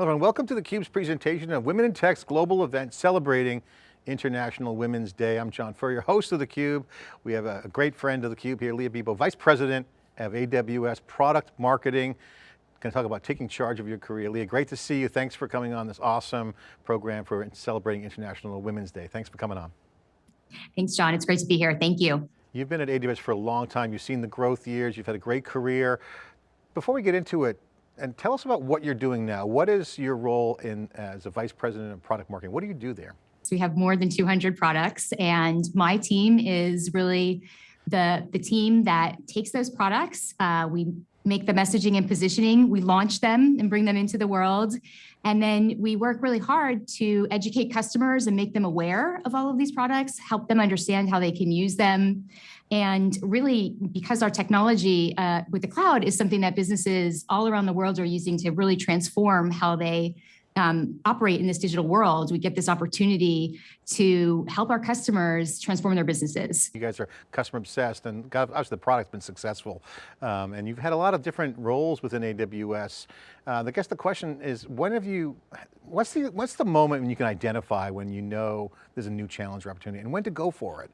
Hello and welcome to theCUBE's presentation of Women in Tech's global event celebrating International Women's Day. I'm John Furrier, host of theCUBE. We have a, great friend of theCUBE here, Leah Bibbo, Vice President of AWS Product Marketing. Going to talk about taking charge of your career. Leah, great to see you. Thanks for coming on this awesome program for celebrating International Women's Day. Thanks for coming on. Thanks, John. It's great to be here. Thank you. You've been at AWS for a long time. You've seen the growth years. You've had a great career. Before we get into it, and tell us about what you're doing now. What is your role in as a vice president of product marketing? What do you do there? So we have more than 200 products and my team is really the, the team that takes those products. Uh, we make the messaging and positioning, we launch them and bring them into the world. And then we work really hard to educate customers and make them aware of all of these products, help them understand how they can use them. And really, because our technology uh, with the cloud is something that businesses all around the world are using to really transform how they um, operate in this digital world, we get this opportunity to help our customers transform their businesses. You guys are customer obsessed and obviously the product's been successful. Um, and you've had a lot of different roles within AWS. Uh, I guess the question is, when have you, what's the, what's the moment when you can identify when you know there's a new challenge or opportunity and when to go for it?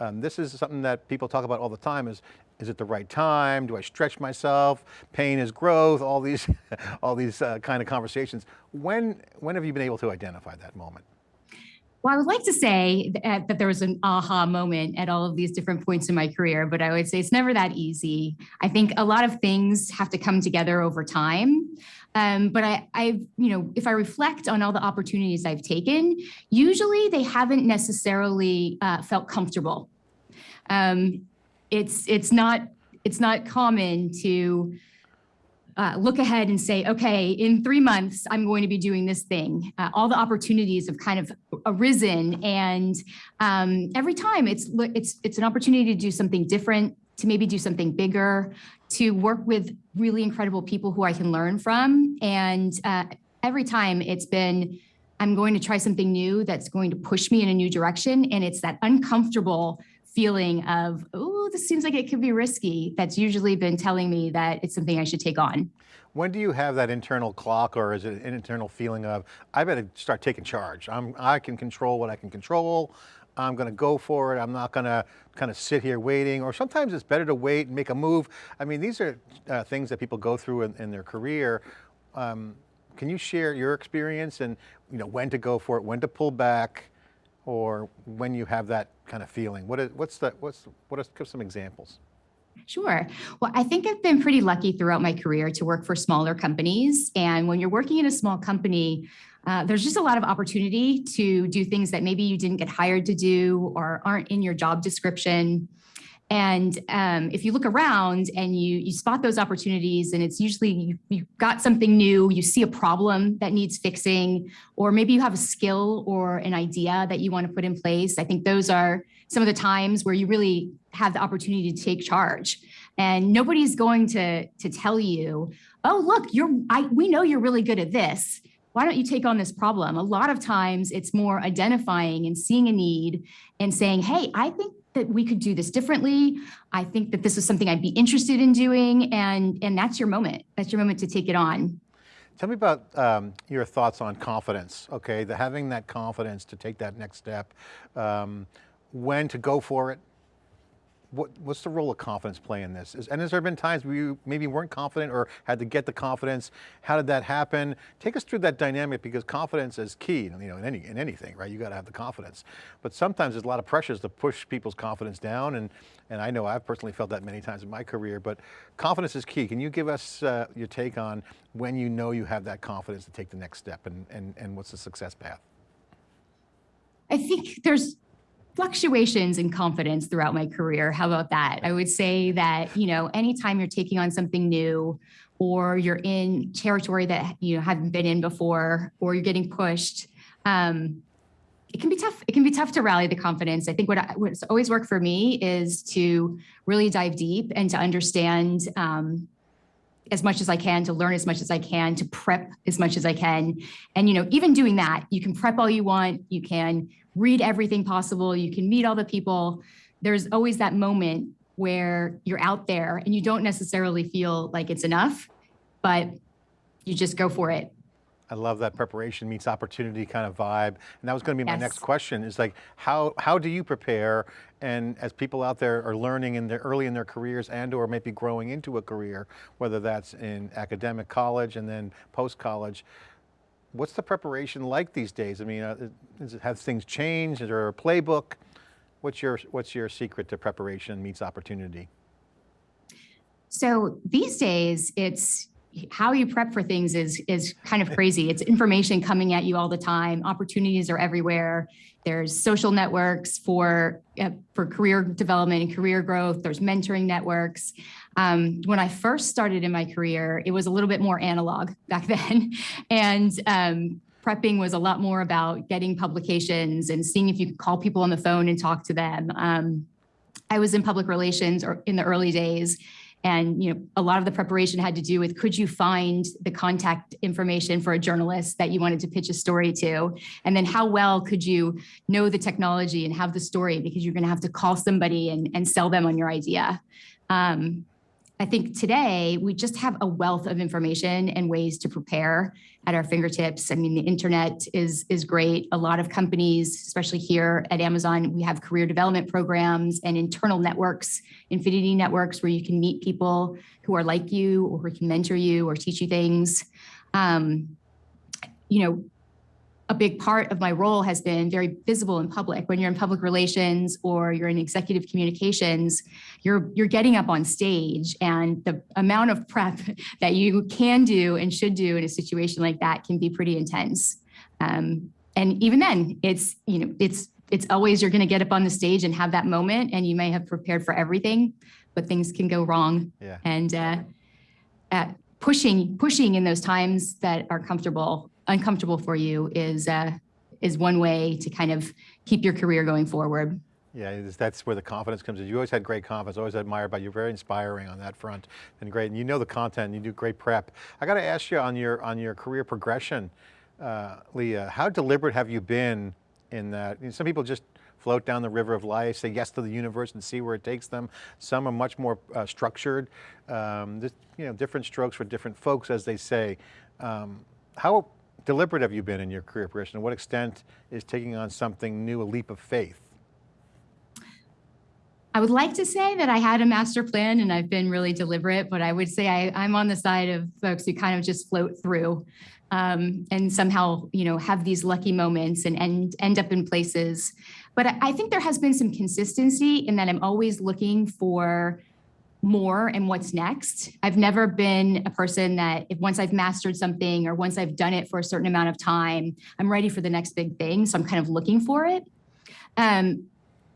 Um, this is something that people talk about all the time is, is it the right time? Do I stretch myself? Pain is growth, all these, all these uh, kind of conversations. When, when have you been able to identify that moment? Well, I would like to say that, that, there was an aha moment at all of these different points in my career, but I would say it's never that easy. I think a lot of things have to come together over time. Um, but I, I've, you know, if I reflect on all the opportunities I've taken, usually they haven't necessarily uh, felt comfortable. Um, it's it's not it's not common to uh, look ahead and say, okay, in three months, I'm going to be doing this thing. Uh, all the opportunities have kind of arisen, and um, every time it's it's it's an opportunity to do something different, to maybe do something bigger, to work with really incredible people who I can learn from. And uh, every time it's been, I'm going to try something new that's going to push me in a new direction. And it's that uncomfortable feeling of, oh, this seems like it could be risky. That's usually been telling me that it's something I should take on. When do you have that internal clock or is it an internal feeling of, I better start taking charge. I'm, I can control what I can control. I'm going to go for it. I'm not going to kind of sit here waiting, or sometimes it's better to wait and make a move. I mean, these are uh, things that people go through in, in their career. Um, can you share your experience and you know when to go for it, when to pull back, or when you have that kind of feeling? What is, what's what's, what are, give some examples? Sure. Well, I think I've been pretty lucky throughout my career to work for smaller companies. And when you're working in a small company, uh, there's just a lot of opportunity to do things that maybe you didn't get hired to do or aren't in your job description. And um, if you look around and you, you spot those opportunities and it's usually you, you've got something new, you see a problem that needs fixing, or maybe you have a skill or an idea that you want to put in place. I think those are some of the times where you really have the opportunity to take charge. And nobody's going to, to tell you, oh, look, you're, I, we know you're really good at this why don't you take on this problem? A lot of times it's more identifying and seeing a need and saying, hey, I think that we could do this differently. I think that this is something I'd be interested in doing. And, and that's your moment. That's your moment to take it on. Tell me about um, your thoughts on confidence, okay? The having that confidence to take that next step, um, when to go for it, what, what's the role of confidence play in this? Is, and has there been times where you maybe weren't confident or had to get the confidence? How did that happen? Take us through that dynamic because confidence is key you know, in, any, in anything, right? You got to have the confidence. But sometimes there's a lot of pressures to push people's confidence down and, and I know I've personally felt that many times in my career, but confidence is key. Can you give us uh, your take on when you know you have that confidence to take the next step and, and, and what's the success path? I think there's fluctuations in confidence throughout my career. How about that? I would say that, you know, anytime you're taking on something new or you're in territory that you know haven't been in before or you're getting pushed, um, it can be tough. It can be tough to rally the confidence. I think what I, what's always worked for me is to really dive deep and to understand um, as much as I can, to learn as much as I can, to prep as much as I can. And, you know, even doing that, you can prep all you want, you can read everything possible, you can meet all the people. There's always that moment where you're out there and you don't necessarily feel like it's enough, but you just go for it. I love that preparation meets opportunity kind of vibe. And that was going to be my Yes. next question is like, how, how do you prepare? And as people out there are learning in their early in their careers and or maybe growing into a career, whether that's in academic college and then post-college, what's the preparation like these days? I mean, uh, it, things changed? Is there a playbook? What's your, what's your secret to preparation meets opportunity? So these days, it's how you prep for things is is kind of crazy. It's information coming at you all the time. Opportunities are everywhere. There's social networks for uh, for career development and career growth. There's mentoring networks. Um, when I first started in my career, it was a little bit more analog back then, and um, prepping was a lot more about getting publications and seeing if you could call people on the phone and talk to them. Um, I was in public relations or in the early days and you know a lot of the preparation had to do with could you find the contact information for a journalist that you wanted to pitch a story to? And then how well could you know the technology and have the story? Because you're going to have to call somebody and, and sell them on your idea. Um, I think today we just have a wealth of information and ways to prepare at our fingertips. I mean, the internet is is great. A lot of companies, especially here at Amazon, we have career development programs and internal networks, affinity networks, where you can meet people who are like you or who can mentor you or teach you things. Um, you know, a big part of my role has been very visible in public. When you're in public relations or you're in executive communications, you're you're getting up on stage and the amount of prep that you can do and should do in a situation like that can be pretty intense. Um, and even then, it's you know it's it's always you're going to get up on the stage and have that moment, and you may have prepared for everything, but things can go wrong. Yeah. And uh, uh, pushing pushing in those times that are comfortable uncomfortable for you is uh, is one way to kind of keep your career going forward. Yeah, that's where the confidence comes in. You always had great confidence, always admired by you, very inspiring on that front and great. And you know the content, you do great prep. I got to ask you on your, on your career progression, uh, Leah, how deliberate have you been in that? You know, some people just float down the river of life, say yes to the universe and see where it takes them. Some are much more uh, structured. Um, this, you know, different strokes for different folks, as they say. Um, how deliberate have you been in your career progression? To what extent is taking on something new a leap of faith? I would like to say that I had a master plan and I've been really deliberate, but I would say I, I'm on the side of folks who kind of just float through um, and somehow, you know, have these lucky moments and end, end up in places. But I think there has been some consistency in that I'm always looking for more and what's next. I've never been a person that if once I've mastered something or once I've done it for a certain amount of time, I'm ready for the next big thing. So I'm kind of looking for it. Um,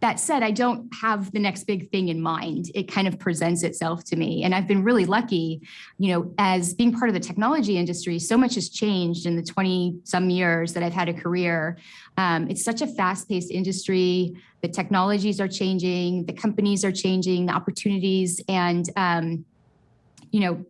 that said, I don't have the next big thing in mind. It kind of presents itself to me. And I've been really lucky, you know, as being part of the technology industry, so much has changed in the 20 some years that I've had a career. Um, it's such a fast paced industry. The technologies are changing, the companies are changing, the opportunities, and, um, you know,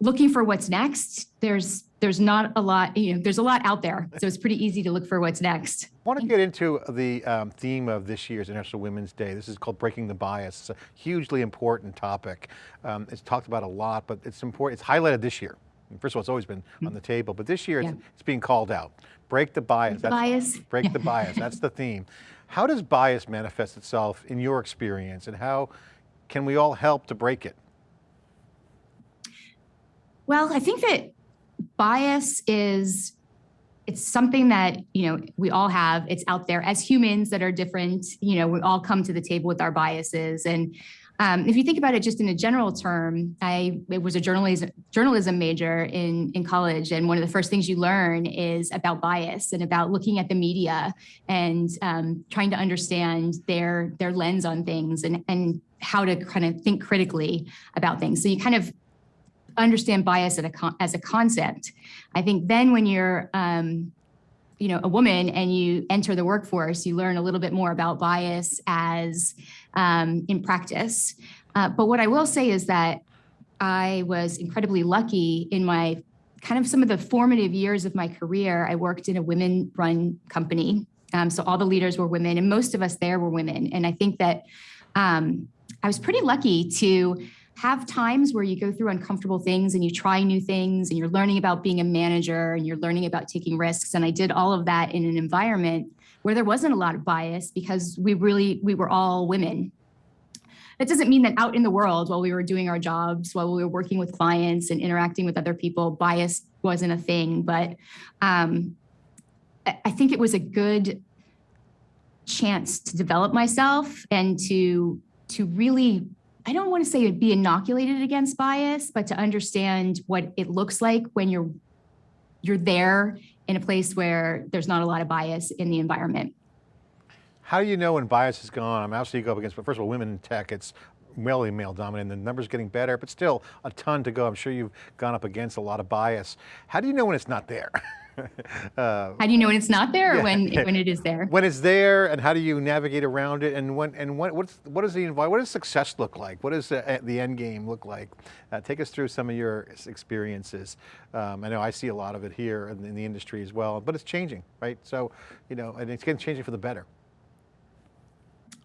looking for what's next, there's there's not a lot, you know, there's a lot out there. So it's pretty easy to look for what's next. I want to get into the um, theme of this year's International Women's Day. This is called Breaking the Bias. It's a hugely important topic. Um, it's talked about a lot, but it's important, it's highlighted this year. First of all, it's always been on the table, but this year it's, Yeah. it's being called out. Break the bias. the bias. Break the bias, that's the theme. How does bias manifest itself in your experience and how can we all help to break it? Well, I think that bias is it's something that you know we all have. It's out there. As humans that are different you know we all come to the table with our biases. And um, if you think about it just in a general term i was a journalism journalism major in in college. And one of the first things you learn is about bias and about looking at the media and um, trying to understand their their lens on things and and how to kind of think critically about things. So you kind of understand bias as a, as a concept. I think then when you're, um, you know, a woman and you enter the workforce, you learn a little bit more about bias as um, in practice. Uh, but what I will say is that I was incredibly lucky in my kind of some of the formative years of my career. I worked in a women-run company, um, so all the leaders were women, and most of us there were women. And I think that um, I was pretty lucky to have times where you go through uncomfortable things and you try new things and you're learning about being a manager and you're learning about taking risks. And I did all of that in an environment where there wasn't a lot of bias because we really, we were all women. That doesn't mean that out in the world while we were doing our jobs, while we were working with clients and interacting with other people, bias wasn't a thing. But um, I I think it was a good chance to develop myself and to to really I don't want to say be inoculated against bias, but to understand what it looks like when you're you're there in a place where there's not a lot of bias in the environment. How do you know when bias is gone? I'm obviously you go up against, but first of all, women in tech, it's really male dominant. The numbers getting better, but still a ton to go. I'm sure you've gone up against a lot of bias. How do you know when it's not there? uh, how do you know when it's not there or yeah. when when it is there? When it's there, and how do you navigate around it? And when and what what's what does the what does success look like? What does the, the end game look like? Uh, take us through some of your experiences. Um, I know I see a lot of it here in, in the industry as well, but it's changing, right? So, you know, and it's getting changing for the better.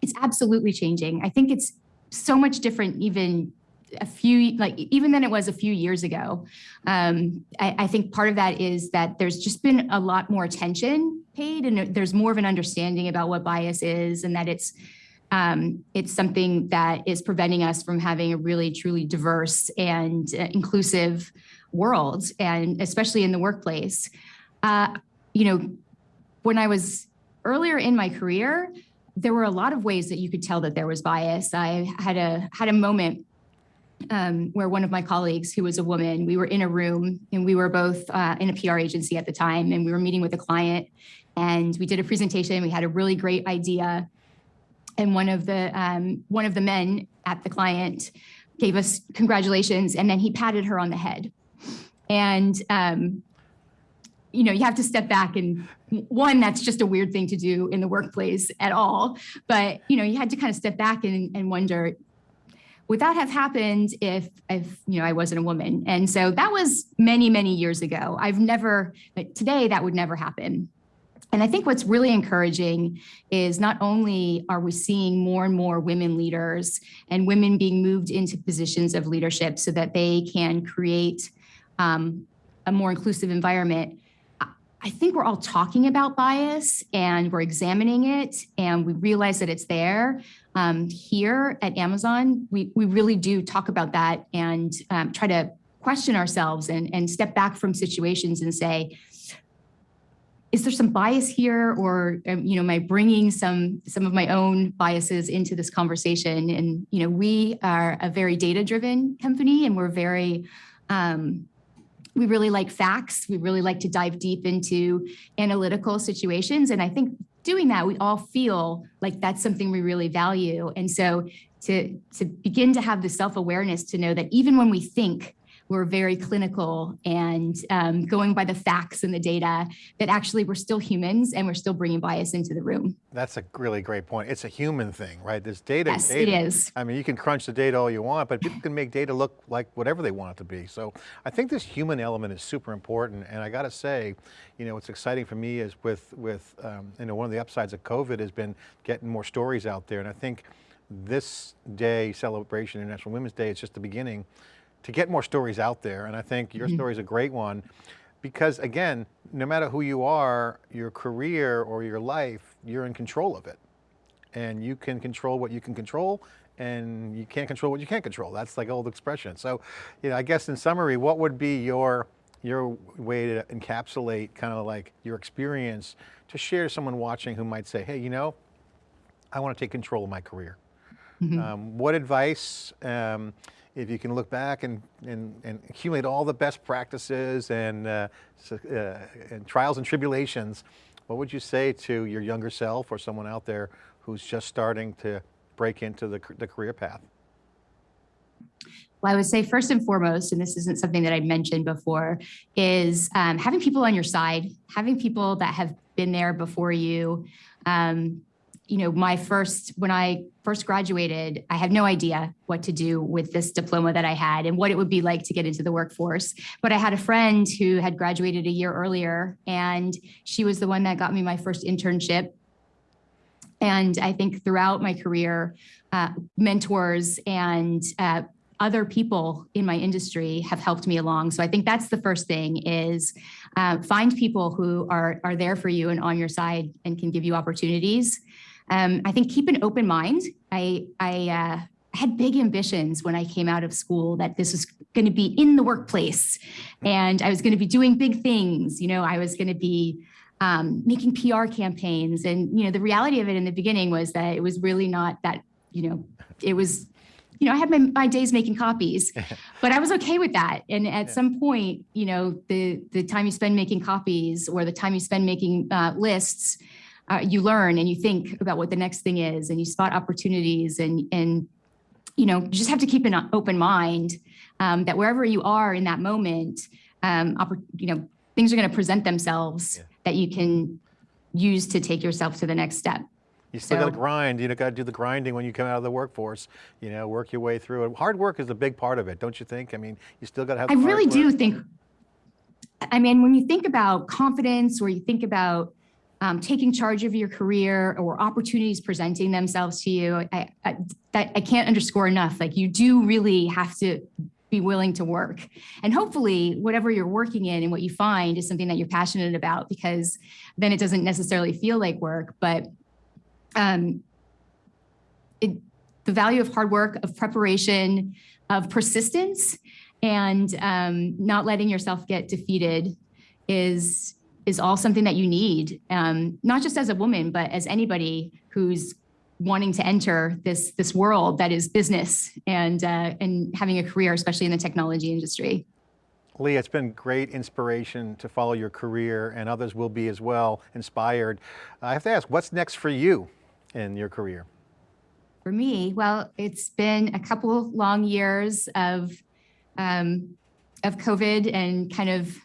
It's absolutely changing. I think it's so much different even a few like even than it was a few years ago um, I, I, think part of that is that there's just been a lot more attention paid and there's more of an understanding about what bias is and that it's um, it's something that is preventing us from having a really truly diverse and uh, inclusive world and especially in the workplace uh, you know when i was earlier in my career there were a lot of ways that you could tell that there was bias. I had a had a moment um, where one of my colleagues, who was a woman, we were in a room and we were both uh, in a PR agency at the time, and we were meeting with a client, and we did a presentation. We had a really great idea, and one of the um, one of the men at the client gave us congratulations, and then he patted her on the head, and um, you know, you have to step back and one, that's just a weird thing to do in the workplace at all. But, you know, you had to kind of step back and, and wonder, would that have happened if, if, you know, I wasn't a woman? And so that was many, many years ago. I've never, today that would never happen. And I think what's really encouraging is not only are we seeing more and more women leaders and women being moved into positions of leadership so that they can create um, a more inclusive environment, I think we're all talking about bias and we're examining it and we realize that it's there. Um, here at Amazon, we, we really do talk about that and um, try to question ourselves and, and step back from situations and say, is there some bias here or um, you know am i bringing some some of my own biases into this conversation and you know we are a very data driven company and we're very um, we really like facts. We really like to dive deep into analytical situations. And I think doing that, we all feel like that's something we really value. And so to, to begin to have the self-awareness to know that even when we think we're very clinical and um, going by the facts and the data that actually we're still humans and we're still bringing bias into the room. That's a really great point. It's a human thing, right? This data. Yes, data. it is. I mean, you can crunch the data all you want, but people can make data look like whatever they want it to be. So I think this human element is super important. And I got to say, you know, what's exciting for me is with, with um, you know, one of the upsides of COVID has been getting more stories out there. And I think this day celebration, International Women's Day, it's just the beginning to get more stories out there. And I think your mm -hmm. story is a great one because again, no matter who you are, your career or your life, you're in control of it. And you can control what you can control and you can't control what you can't control. That's like old expression. So, you know, I guess in summary, what would be your, your way to encapsulate kind of like your experience to share to someone watching who might say, hey, you know, I want to take control of my career. Mm -hmm. um, what advice, um, if you can look back and, and, and accumulate all the best practices and, uh, uh, and trials and tribulations, what would you say to your younger self or someone out there who's just starting to break into the, the career path? Well, I would say first and foremost, and this isn't something that I mentioned before, is um, having people on your side, having people that have been there before you, um, you know, my first, when I first graduated, I had no idea what to do with this diploma that I had and what it would be like to get into the workforce. But I had a friend who had graduated a year earlier, and she was the one that got me my first internship. And I think throughout my career, uh, mentors and uh, other people in my industry have helped me along. So I think that's the first thing is uh, find people who are, are there for you and on your side and can give you opportunities. Um, I think keep an open mind. I, I uh, had big ambitions when I came out of school that this was going to be in the workplace and I was going to be doing big things. You know, I was going to be um, making PR campaigns. And, you know, the reality of it in the beginning was that it was really not that, you know, it was, you know, I had my, my days making copies, but I was okay with that. And at Yeah. some point, you know, the, the time you spend making copies or the time you spend making uh, lists, uh, you learn and you think about what the next thing is and you spot opportunities and, and, you know, you just have to keep an open mind um, that wherever you are in that moment, um, you know, things are going to present themselves Yeah. that you can use to take yourself to the next step. You still got to grind, you know, got to do the grinding when you come out of the workforce, you know, work your way through it. Hard work is a big part of it, don't you think? I mean, you still got to have I really do work. think, I mean, when you think about confidence or you think about um, taking charge of your career or opportunities presenting themselves to you, I, I, that I can't underscore enough. Like you do really have to be willing to work. And hopefully whatever you're working in and what you find is something that you're passionate about because then it doesn't necessarily feel like work, but um, it, the value of hard work, of preparation, of persistence, and um, not letting yourself get defeated is is all something that you need, um, not just as a woman, but as anybody who's wanting to enter this this world that is business and uh, and having a career, especially in the technology industry. Lee, it's been great inspiration to follow your career and others will be as well inspired. I have to ask, what's next for you in your career? For me, well, it's been a couple long years of um, of COVID and kind of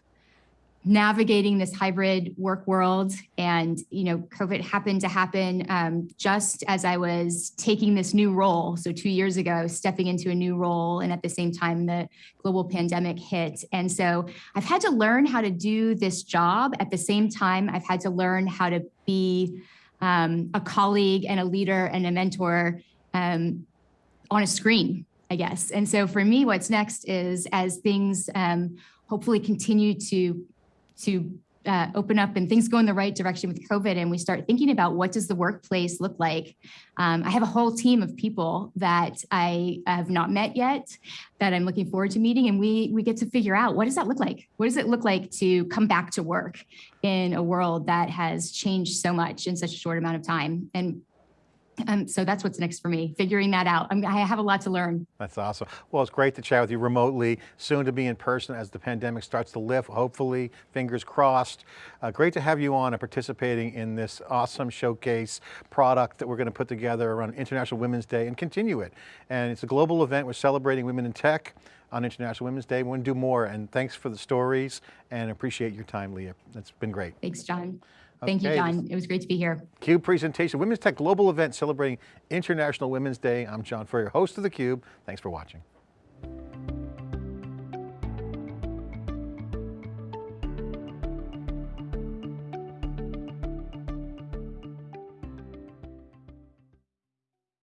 navigating this hybrid work world. And you know, COVID happened to happen um, just as I was taking this new role. So two years ago, stepping into a new role, and at the same time, the global pandemic hit. And so I've had to learn how to do this job. At the same time, I've had to learn how to be um, a colleague and a leader and a mentor um, on a screen, I guess. And so for me, what's next is as things um, hopefully continue to to uh, open up and things go in the right direction with COVID, and we start thinking about what does the workplace look like. Um, I have a whole team of people that I have not met yet, that I'm looking forward to meeting, and we we get to figure out what does that look like. What does it look like to come back to work in a world that has changed so much in such a short amount of time? And um, so that's what's next for me, figuring that out. I'm, I have a lot to learn. That's awesome. Well, it's great to chat with you remotely, soon to be in person as the pandemic starts to lift, hopefully, fingers crossed. Uh, great to have you on and participating in this awesome showcase product that we're going to put together around International Women's Day and continue it. And it's a global event, we're celebrating women in tech on International Women's Day. We want to do more and thanks for the stories and appreciate your time, Leah. It's been great. Thanks, John. Thank you, John. It was great to be here. CUBE presentation, Women's Tech Global Event celebrating International Women's Day. I'm John Furrier, host of theCUBE. Thanks for watching.